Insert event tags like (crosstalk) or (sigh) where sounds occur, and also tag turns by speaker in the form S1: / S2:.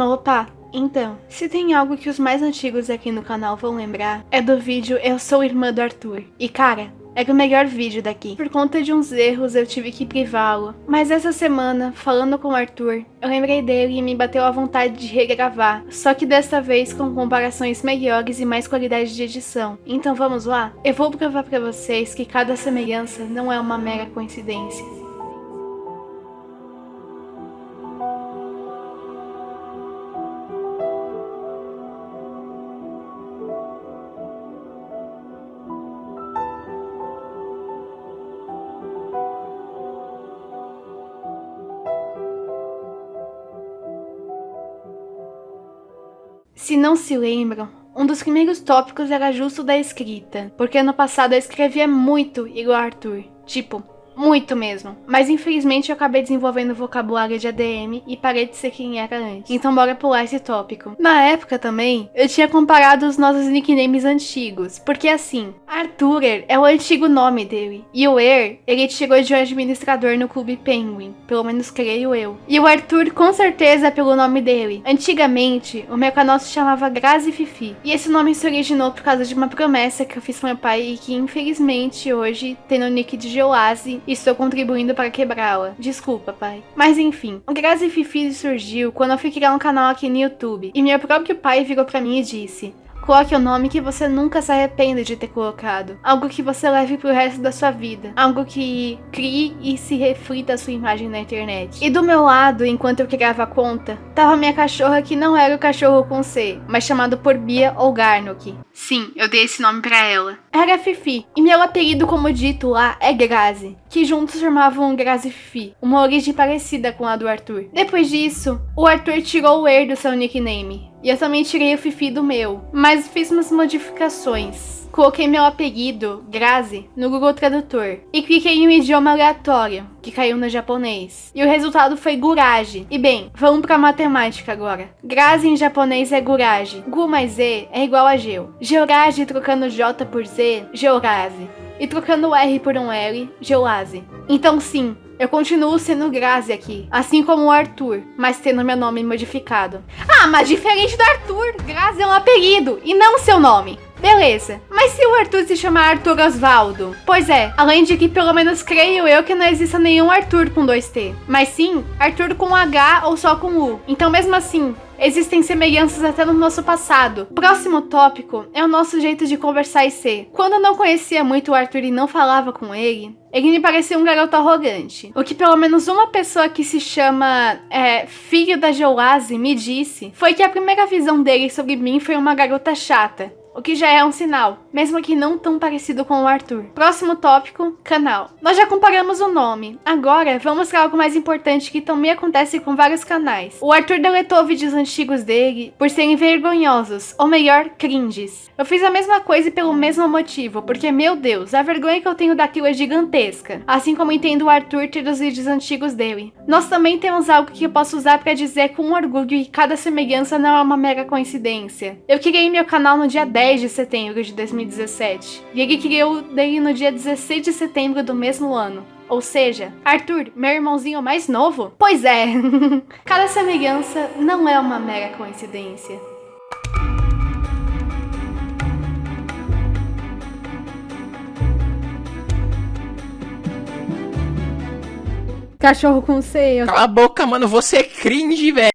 S1: Opa, então, se tem algo que os mais antigos aqui no canal vão lembrar, é do vídeo Eu Sou Irmã do Arthur. E cara, era o melhor vídeo daqui. Por conta de uns erros eu tive que privá-lo. Mas essa semana, falando com o Arthur, eu lembrei dele e me bateu a vontade de regravar. Só que desta vez com comparações melhores e mais qualidade de edição. Então vamos lá? Eu vou provar pra vocês que cada semelhança não é uma mera coincidência. Se não se lembram, um dos primeiros tópicos era justo da escrita, porque ano passado eu escrevia muito igual Arthur. Tipo, muito mesmo. Mas infelizmente eu acabei desenvolvendo vocabulário de ADM e parei de ser quem era antes. Então bora pular esse tópico. Na época também, eu tinha comparado os nossos nicknames antigos. Porque assim, Arthur é o antigo nome dele. E o Er, ele tirou de um administrador no Clube Penguin. Pelo menos creio eu. E o Arthur com certeza é pelo nome dele. Antigamente, o meu canal se chamava Grazi Fifi. E esse nome se originou por causa de uma promessa que eu fiz pro meu pai e que infelizmente hoje tem no nick de Geoase estou contribuindo para quebrá-la. Desculpa, pai. Mas enfim, o Grazi Fifi surgiu quando eu fui criar um canal aqui no YouTube, e meu próprio pai virou para mim e disse Coloque o nome que você nunca se arrependa de ter colocado. Algo que você leve pro resto da sua vida. Algo que crie e se reflita a sua imagem na internet. E do meu lado, enquanto eu criava a conta, tava minha cachorra que não era o cachorro com C, mas chamado por Bia ou Garnock. Sim, eu dei esse nome pra ela. Era Fifi, e meu apelido, como dito lá, é Grazi, que juntos formavam Grazi Fifi, uma origem parecida com a do Arthur. Depois disso, o Arthur tirou o Er do seu nickname, e eu também tirei o Fifi do meu, mas fiz umas modificações. Coloquei meu apelido, Grazi, no Google Tradutor e cliquei em um idioma aleatório, que caiu no japonês. E o resultado foi Gurage. E bem, vamos pra matemática agora. Grazi em japonês é Gurage. Gu mais E é igual a Geo. Georage trocando J por Z, Georase. E trocando R por um L, Geolase. Então sim, eu continuo sendo Grazi aqui, assim como o Arthur, mas tendo meu nome modificado. Ah, mas diferente do Arthur, Grazi é um apelido e não seu nome. Beleza, mas se o Arthur se chamar Arthur Osvaldo? Pois é, além de que pelo menos creio eu que não exista nenhum Arthur com dois T, mas sim Arthur com H ou só com U. Então mesmo assim, Existem semelhanças até no nosso passado. Próximo tópico é o nosso jeito de conversar e ser. Quando eu não conhecia muito o Arthur e não falava com ele, ele me parecia um garoto arrogante. O que pelo menos uma pessoa que se chama é, Filho da Joase me disse foi que a primeira visão dele sobre mim foi uma garota chata o que já é um sinal, mesmo que não tão parecido com o Arthur. Próximo tópico, canal. Nós já comparamos o nome, agora vamos para algo mais importante que também acontece com vários canais. O Arthur deletou vídeos antigos dele por serem vergonhosos, ou melhor, cringes. Eu fiz a mesma coisa e pelo mesmo motivo, porque meu Deus, a vergonha que eu tenho daquilo é gigantesca, assim como entendo o Arthur ter os vídeos antigos dele. Nós também temos algo que eu posso usar para dizer com orgulho que cada semelhança não é uma mera coincidência. Eu criei meu canal no dia 10 10 de setembro de 2017. E ele criou dele no dia 16 de setembro do mesmo ano. Ou seja, Arthur, meu irmãozinho mais novo? Pois é, (laughs) cada semelhança não é uma mera coincidência. Cachorro com ceia.
S2: Cala a boca, mano, você é cringe, velho.